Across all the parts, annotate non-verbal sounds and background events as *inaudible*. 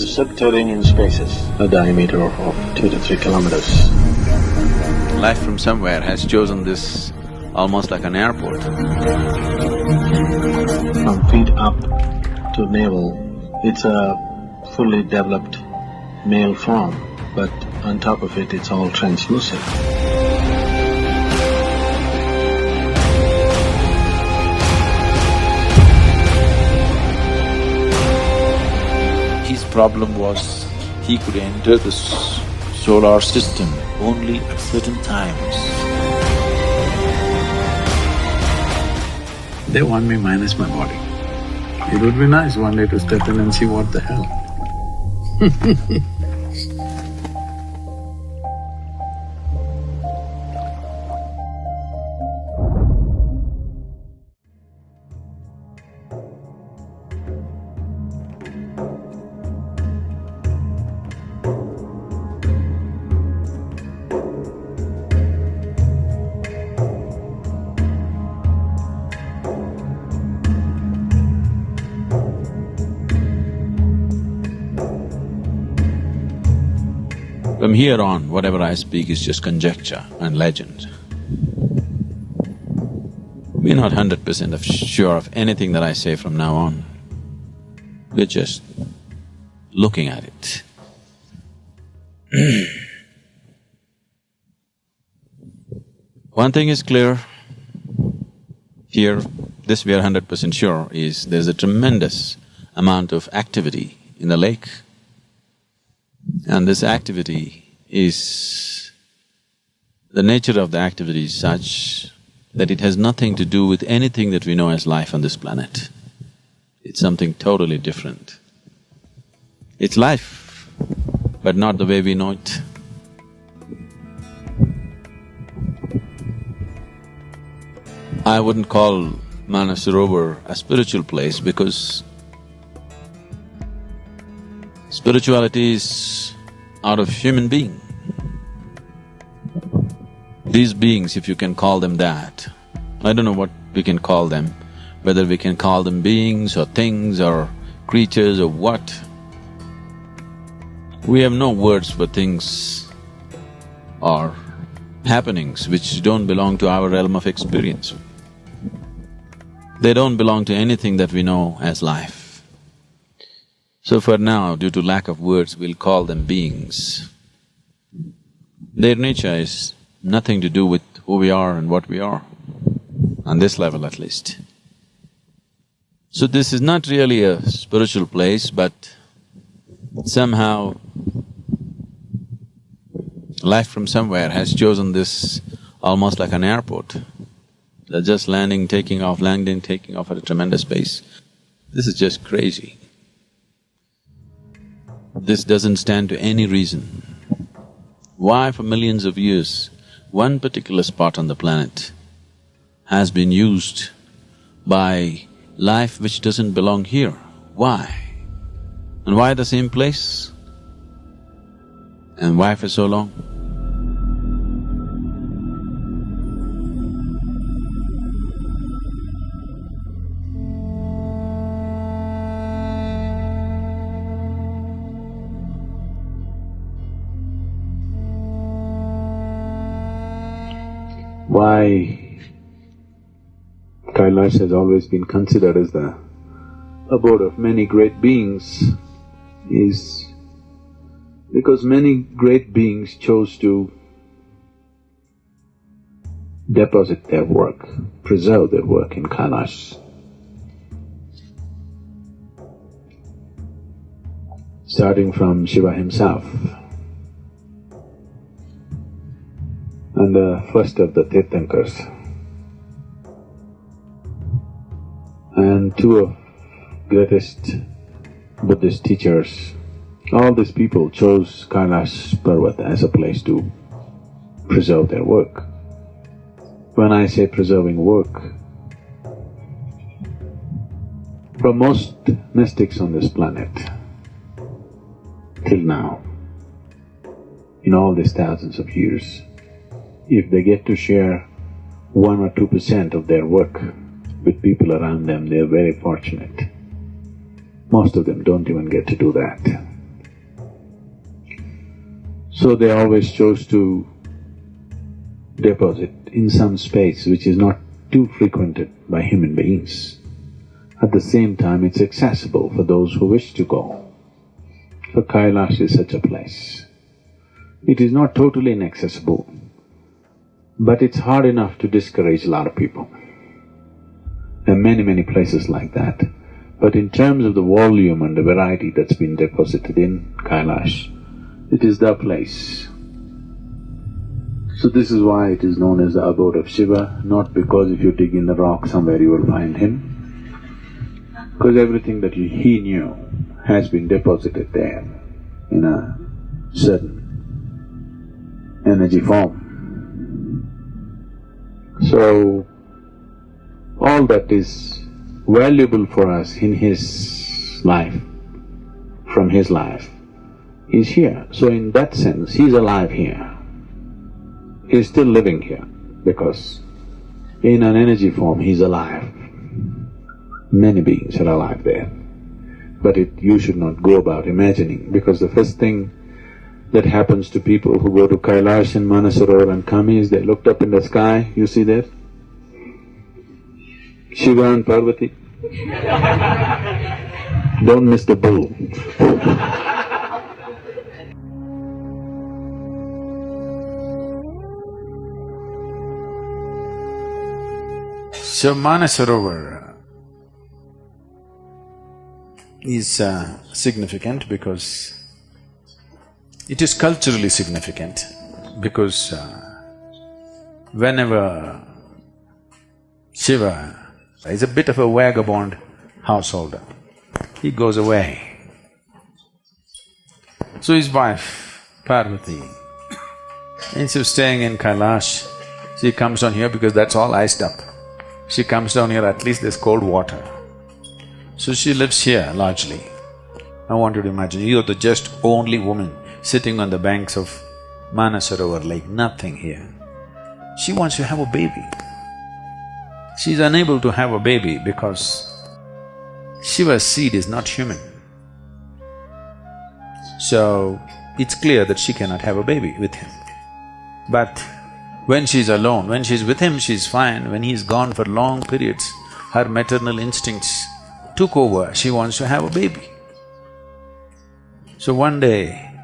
the subterranean spaces, a diameter of two to three kilometers. Life from somewhere has chosen this almost like an airport. From feet up to navel, it's a fully developed male form, but on top of it, it's all translucent. Problem was he could enter the solar system only at certain times. They want me minus my body. It would be nice one day to step in and see what the hell. *laughs* From here on, whatever I speak is just conjecture and legend. We're not hundred percent of sure of anything that I say from now on. We're just looking at it. *clears throat* One thing is clear, here, this we are hundred percent sure is there's a tremendous amount of activity in the lake. And this activity is… the nature of the activity is such that it has nothing to do with anything that we know as life on this planet. It's something totally different. It's life, but not the way we know it. I wouldn't call Manasarovar a spiritual place because spirituality is out of human being. These beings, if you can call them that, I don't know what we can call them, whether we can call them beings or things or creatures or what. We have no words for things or happenings which don't belong to our realm of experience. They don't belong to anything that we know as life. So for now, due to lack of words, we'll call them beings. Their nature is nothing to do with who we are and what we are, on this level at least. So this is not really a spiritual place, but somehow life from somewhere has chosen this almost like an airport. They're just landing, taking off, landing, taking off at a tremendous pace. This is just crazy. This doesn't stand to any reason. Why for millions of years, one particular spot on the planet has been used by life which doesn't belong here? Why? And why the same place? And why for so long? Why Kailash has always been considered as the abode of many great beings is because many great beings chose to deposit their work, preserve their work in Kailash. Starting from Shiva himself, the first of the Tirthankars. And two of greatest Buddhist teachers, all these people chose Kailash Parvat as a place to preserve their work. When I say preserving work, for most mystics on this planet, till now, in all these thousands of years, if they get to share one or two percent of their work with people around them, they're very fortunate. Most of them don't even get to do that. So they always chose to deposit in some space which is not too frequented by human beings. At the same time, it's accessible for those who wish to go. So Kailash is such a place. It is not totally inaccessible, but it's hard enough to discourage a lot of people. There are many, many places like that. But in terms of the volume and the variety that's been deposited in Kailash, it is the place. So this is why it is known as the abode of Shiva, not because if you dig in the rock somewhere you will find him, because everything that he knew has been deposited there in a certain energy form. So, all that is valuable for us in his life, from his life, is here. So in that sense, he's alive here. He's still living here because in an energy form, he's alive. Many beings are alive there. But it, you should not go about imagining because the first thing that happens to people who go to Kailash and Manasarovar and come is they looked up in the sky, you see that? Shiva and Parvati. Don't miss the bull. So Manasarovar is uh, significant because it is culturally significant because uh, whenever Shiva is a bit of a vagabond householder, he goes away. So his wife, Parvati, instead of staying in Kailash, she comes down here because that's all iced up. She comes down here, at least there's cold water. So she lives here largely. I want you to imagine, you're the just only woman sitting on the banks of Manasarovar lake, nothing here. She wants to have a baby. She's unable to have a baby because Shiva's seed is not human. So, it's clear that she cannot have a baby with him. But when she's alone, when she's with him, she's fine. When he's gone for long periods, her maternal instincts took over, she wants to have a baby. So one day,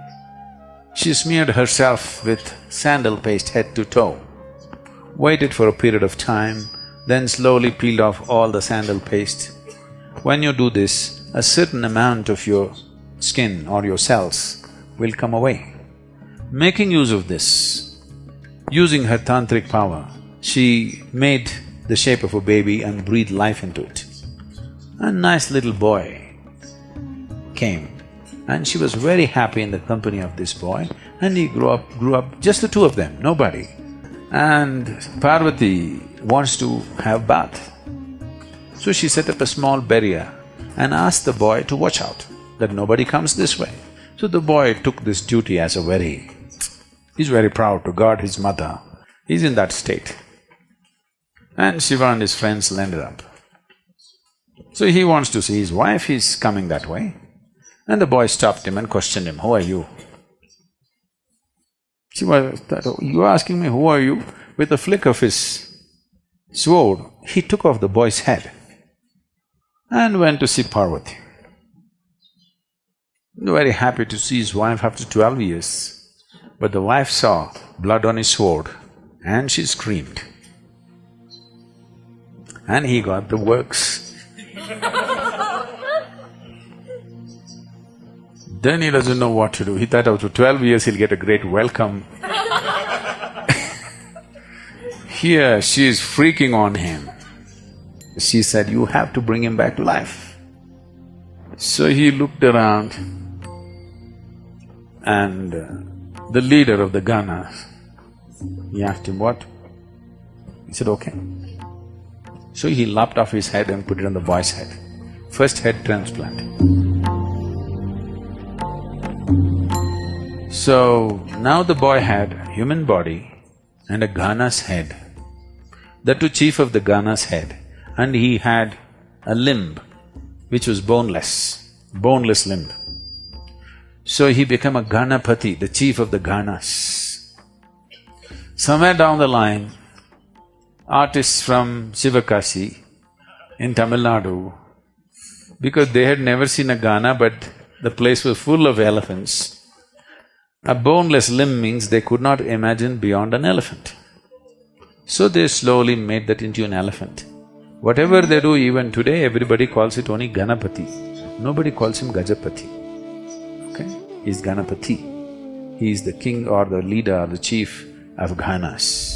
she smeared herself with sandal paste head to toe, waited for a period of time, then slowly peeled off all the sandal paste. When you do this, a certain amount of your skin or your cells will come away. Making use of this, using her tantric power, she made the shape of a baby and breathed life into it. A nice little boy came and she was very happy in the company of this boy and he grew up… grew up, just the two of them, nobody. And Parvati wants to have bath. So she set up a small barrier and asked the boy to watch out, that nobody comes this way. So the boy took this duty as a very… he's very proud to guard his mother. He's in that state. And Shiva and his friends landed up. So he wants to see his wife, he's coming that way. And the boy stopped him and questioned him, who are you? Thought, oh, you asking me, who are you? With a flick of his sword, he took off the boy's head and went to see Parvati. Very happy to see his wife after twelve years. But the wife saw blood on his sword and she screamed. And he got the works. Then he doesn't know what to do. He thought after twelve years he'll get a great welcome. *laughs* Here she is freaking on him. She said, you have to bring him back to life. So he looked around and uh, the leader of the Ganas, he asked him, what? He said, okay. So he lopped off his head and put it on the boy's head. First head transplant. So, now the boy had a human body and a Gana's head. The two chief of the Gana's head and he had a limb which was boneless, boneless limb. So he became a Ganapati, the chief of the Ganas. Somewhere down the line, artists from Sivakasi in Tamil Nadu, because they had never seen a Gana but the place was full of elephants. A boneless limb means they could not imagine beyond an elephant. So they slowly made that into an elephant. Whatever they do even today, everybody calls it only Ganapati. Nobody calls him Gajapati. Okay? He's Ganapati. He is the king or the leader or the chief of Ganas.